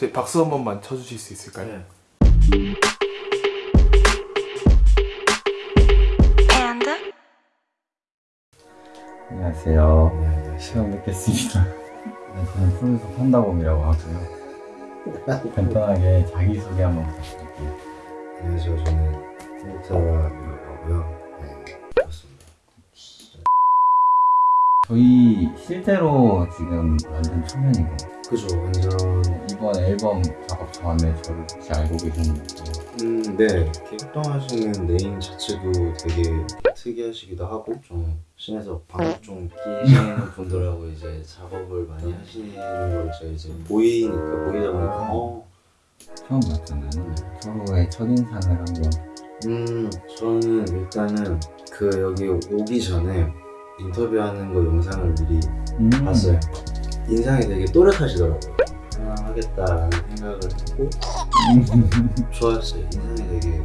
저희 박수 한 번만 쳐주실 수 있을까요? 네. 안녕하세요. 네, 처음 뵙겠습니다. 네, 저는 프로듀서 판다곰이라고 하고요. 간단하게 자기소개 한번 부탁드릴게요. 안녕하세요. 저는 홍타라이라고 하고요. 네, 그렇습니다. 저희 실제로 지금 완전 초면이고 그죠, 완전 이번 앨범 작업 전에 저를 혹시 알고 계셨는지 음, 네. 이렇게 활동하시는 네임 자체도 되게 특이하시기도 하고 좀 신에서 방금 좀 끼시는 분들하고 이제 작업을 많이 하시는 걸 제가 이제 보이니까 보이다 보니까 어, 처음 봤잖아요. 서로의 첫인상을 한번 음, 저는 일단은 그 여기 오기 전에 인터뷰하는 거 영상을 미리 음. 봤어요. 인상이 되게 또렷하시더라고요. 하나 하겠다라는 생각을 했고 좋았어요. 인상이 되게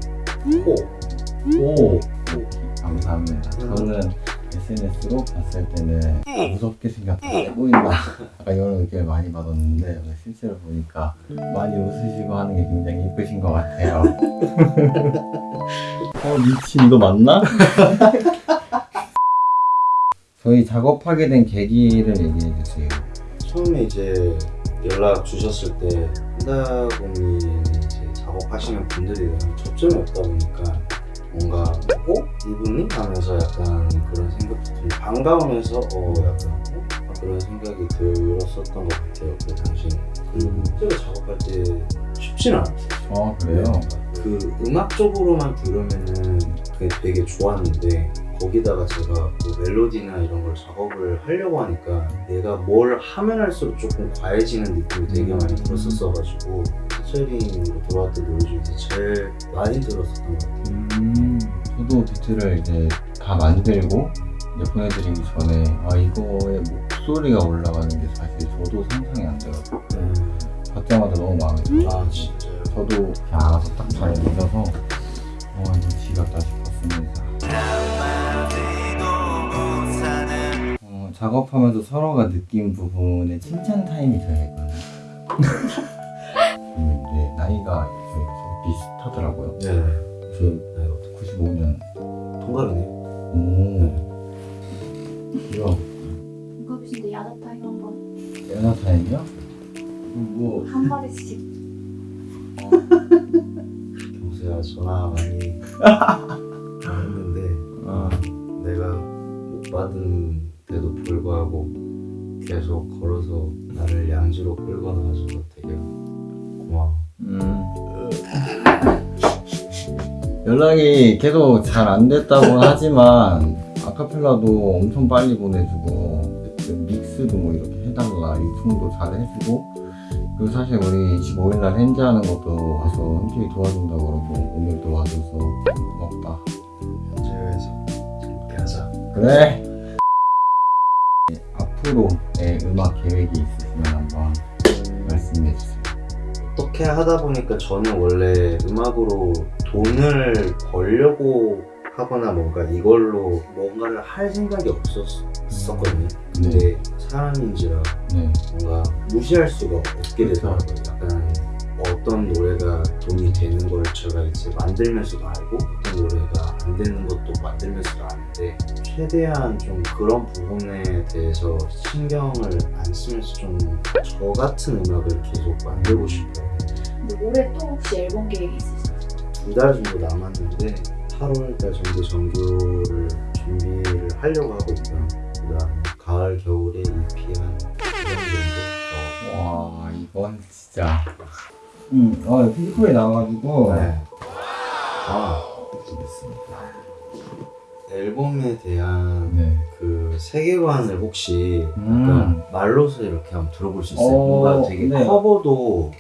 오, 오! 감사합니다. 저는 SNS로 봤을 때는 무섭게 생겼다, 세 보인다 약간 이런 의견을 많이 받았는데 실제로 보니까 많이 웃으시고 하는 게 굉장히 이쁘신 것 같아요. 어 미친 이거 맞나? 저희 작업하게 된 계기를 얘기해 주세요. 처음에 이제 연락 주셨을 때 한다곰이 이제 작업하시는 분들이랑 접점이 없다 보니까 뭔가 어? 이분이? 하면서 약간 그런 생각도 좀 반가우면서 어 약간 어? 그런 생각이 들었었던 것 같아요 그 당시에 그리고 실제로 작업할 때 쉽지는 않았어요 어 그래요? 그 음악적으로만 들으면은 되게 좋았는데 거기다가 제가 뭐 멜로디나 이런 걸 작업을 하려고 하니까 내가 뭘 하면 할수록 조금 과해지는 느낌이 되게 많이 들었었어가지고 피처링으로 들어왔던 노래 중에서 제일 많이 들었었던 것 같아요 음, 저도 비트를 이제 다 만들고 이제 보내드리기 전에 아 이거의 목소리가 올라가는 게 사실 저도 상상이 안 돼가지고 받자마자 너무 마음에 들어요. 아 진짜요? 저도 이렇게 알아서 딱잘 믿어서 어 이거 지겹다 싶었습니다. 작업하면서 서로가 느낀 부분에 칭찬 타임이 저희가 있거든요. 음, 네, 나이가 비슷하더라고요. 네저 네, 어떡해. 95년. 동갑이네요 오. 이거 동갑이신데 야자 타임 한번 연하 타임이요? 뭐 한 마디씩 경수야 전화 많이 연락이 계속 잘 안 됐다고 하지만 아카펠라도 엄청 빨리 보내주고 그 믹스도 뭐 이렇게 해달라 유통도 잘 해주고. 그리고 사실 우리 25일날 핸즈하는 것도 와서 흔쾌히 도와준다 그러고 오늘도 와줘서 고맙다. 현재에서 재밌게 하자. 그래. 앞으로의 음악 계획이 있으시면 어떻게 하다 보니까 저는 원래 음악으로 돈을 벌려고 하거나 뭔가 이걸로 뭔가를 할 생각이 없었었거든요. 근데 사람인지라 네. 뭔가 무시할 수가 없게 되더라고요. 약간 어떤 노래가 돈이 되는 걸 제가 이제 만들면서도 알고 어떤 노래가 안 되는 것도 만들면서도 아는데 최대한 좀 그런 부분에 대해서 신경을 안 쓰면서 좀 저 같은 음악을 계속 만들고 싶어요. 근데 올해 또 혹시 앨범 계획이 있으신가요? 두달 정도 남았는데 8월 달 정도 정규를 준비를 하려고 하고 있고요. 그다음 가을 겨울에 EP 한 2년 정도 와 이건 진짜 음, 어, 피부에 나와가지고 더 네. 아, 알겠습니다. 앨범에 대한 네. 그 세계관을 혹시 음. 약간 말로서 이렇게 한번 들어볼 수 있어요? 어, 뭔가 되게 네. 커버도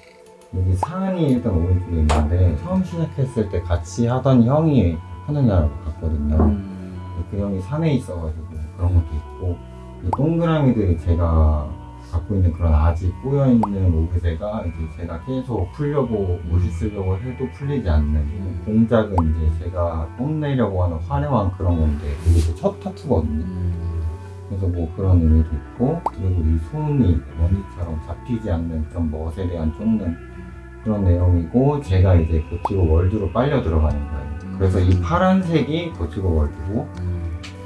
여기 사안이 일단 오른쪽에 있는데 처음 시작했을 때 같이 하던 형이 하느냐고 봤거든요. 음, 그 형이 산에 있어가지고 그런 것도 있고 이 동그라미들이 제가 갖고 있는 그런 아직 꼬여있는 오브제가 이제 제가 계속 풀려고 멋있으려고 해도 풀리지 않는 음. 공작은 이제 제가 뽐내려고 하는 화려한 그런 건데 이게 제첫 타투거든요. 음, 그래서 뭐 그런 의미도 있고 그리고 이 손이 원리처럼 잡히지 않는 그런 멋에 대한 쫓는 그런 내용이고 제가 이제 고치고 월드로 빨려 들어가는 거예요. 그래서 이 파란색이 고치고 월드고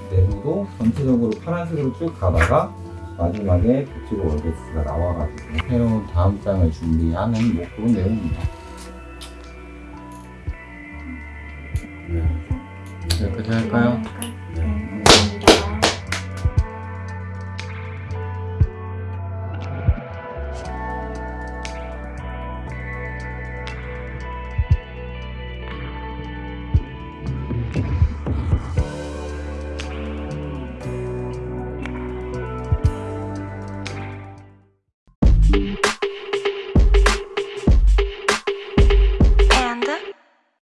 내부도 전체적으로 파란색으로 쭉 가다가 마지막에 고치고 월드스가 나와가지고 새로운 다음 장을 준비하는 뭐 그런 내용입니다. 네. 여기까지 할까요?